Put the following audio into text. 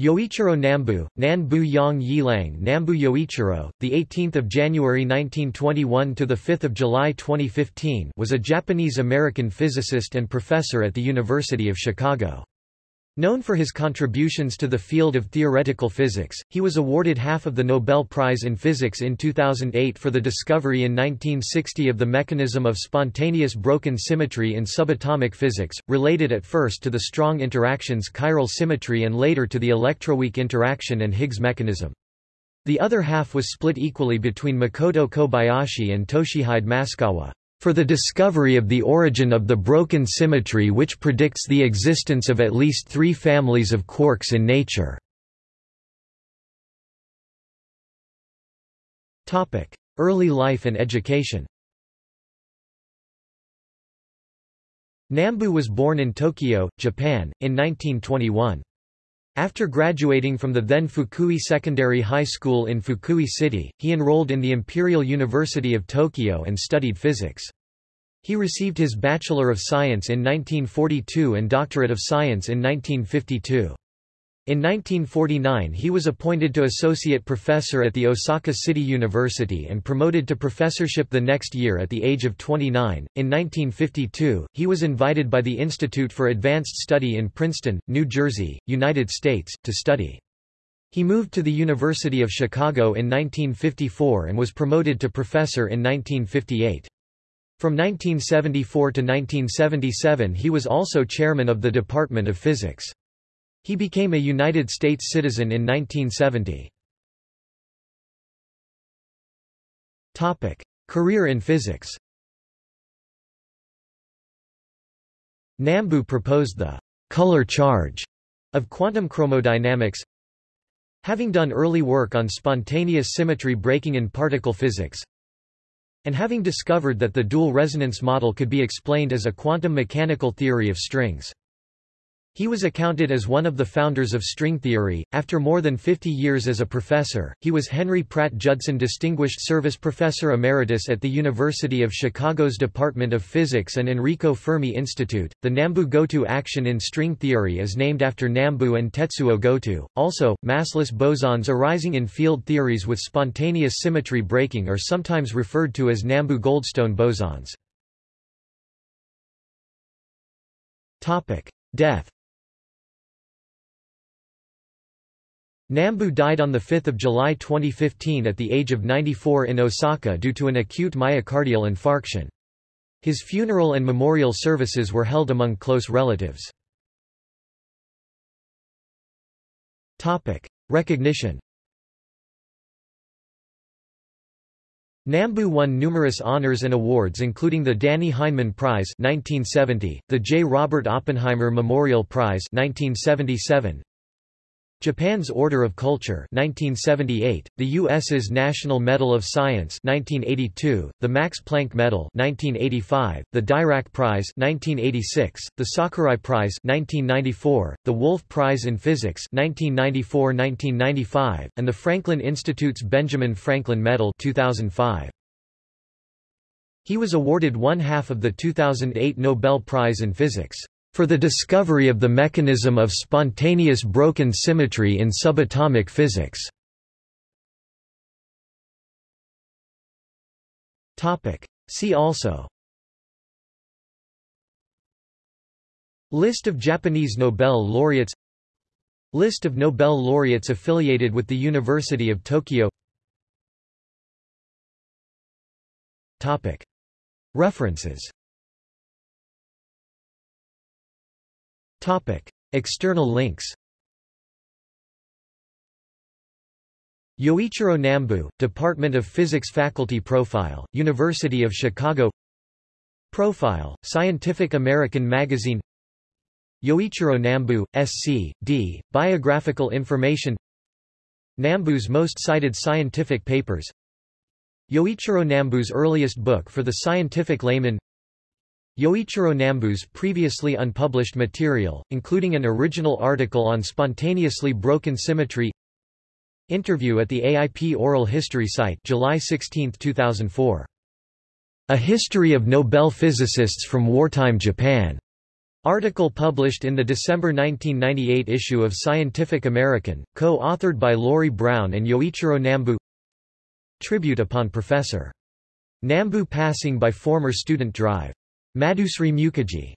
Yoichiro Nambu, Nanbu Yang Yilang Nambu Yoichiro, the 18th of January 1921 to the 5th of July 2015, was a Japanese-American physicist and professor at the University of Chicago. Known for his contributions to the field of theoretical physics, he was awarded half of the Nobel Prize in Physics in 2008 for the discovery in 1960 of the mechanism of spontaneous broken symmetry in subatomic physics, related at first to the strong interactions chiral symmetry and later to the electroweak interaction and Higgs mechanism. The other half was split equally between Makoto Kobayashi and Toshihide Masukawa for the discovery of the origin of the broken symmetry which predicts the existence of at least three families of quarks in nature. Early life and education Nambu was born in Tokyo, Japan, in 1921. After graduating from the then Fukui Secondary High School in Fukui City, he enrolled in the Imperial University of Tokyo and studied physics. He received his Bachelor of Science in 1942 and Doctorate of Science in 1952. In 1949 he was appointed to associate professor at the Osaka City University and promoted to professorship the next year at the age of 29. In 1952, he was invited by the Institute for Advanced Study in Princeton, New Jersey, United States, to study. He moved to the University of Chicago in 1954 and was promoted to professor in 1958. From 1974 to 1977 he was also chairman of the Department of Physics. He became a United States citizen in 1970. Topic: Career in physics. Nambu proposed the color charge of quantum chromodynamics. Having done early work on spontaneous symmetry breaking in particle physics, and having discovered that the dual resonance model could be explained as a quantum mechanical theory of strings. He was accounted as one of the founders of string theory. After more than 50 years as a professor, he was Henry Pratt Judson Distinguished Service Professor Emeritus at the University of Chicago's Department of Physics and Enrico Fermi Institute. The Nambu Goto action in string theory is named after Nambu and Tetsuo Goto. Also, massless bosons arising in field theories with spontaneous symmetry breaking are sometimes referred to as Nambu-Goldstone bosons. Topic: Death Nambu died on 5 July 2015 at the age of 94 in Osaka due to an acute myocardial infarction. His funeral and memorial services were held among close relatives. Recognition Nambu won numerous honors and awards including the Dannie Heineman Prize 1970, the J. Robert Oppenheimer Memorial Prize 1977, Japan's Order of Culture 1978, the U.S.'s National Medal of Science 1982, the Max Planck Medal 1985, the Dirac Prize 1986, the Sakurai Prize 1994, the Wolf Prize in Physics 1994-1995, and the Franklin Institute's Benjamin Franklin Medal 2005. He was awarded one half of the 2008 Nobel Prize in Physics for the discovery of the mechanism of spontaneous broken symmetry in subatomic physics. See also. List of Japanese Nobel laureates. List of Nobel laureates affiliated with the University of Tokyo. References External links Yoichiro Nambu, Department of Physics Faculty Profile, University of Chicago Profile, Scientific American Magazine Yoichiro Nambu, S.C., D., Biographical Information Nambu's most cited scientific papers Yoichiro Nambu's earliest book for the scientific layman Yoichiro Nambu's previously unpublished material, including an original article on spontaneously broken symmetry Interview at the AIP Oral History site July 16, 2004. A History of Nobel Physicists from Wartime Japan. Article published in the December 1998 issue of Scientific American, co-authored by Laurie Brown and Yoichiro Nambu Tribute upon Professor. Nambu passing by former student drive. Madhusree Mukerjee